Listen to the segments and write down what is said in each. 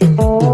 Oh.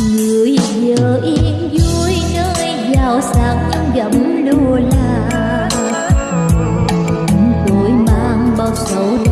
người giờ yên vui nơi giàu sang nhưng gẫm lùa là tôi mang bao sầu đau